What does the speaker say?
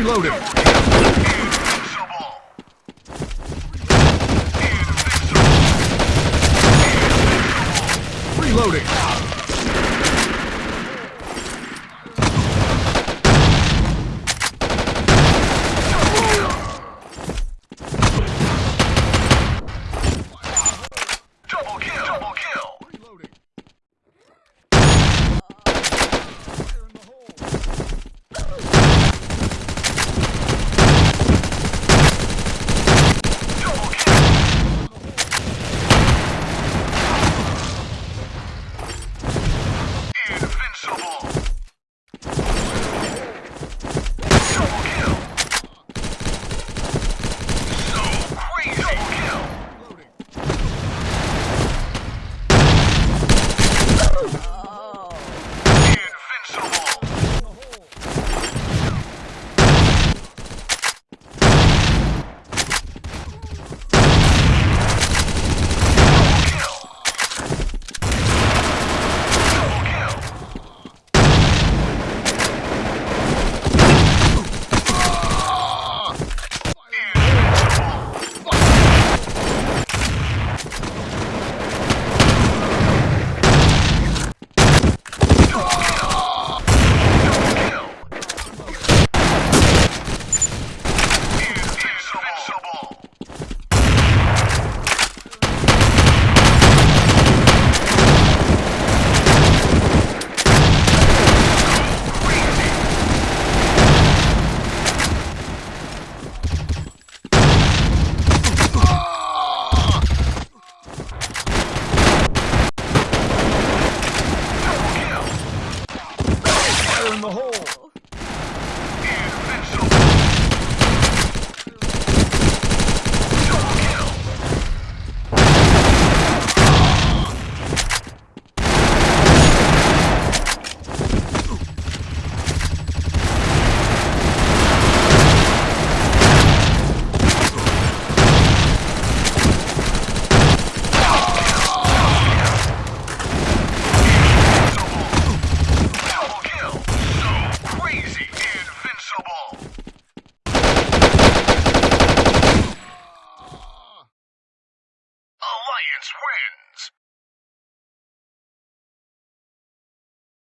Reloading. Reloading.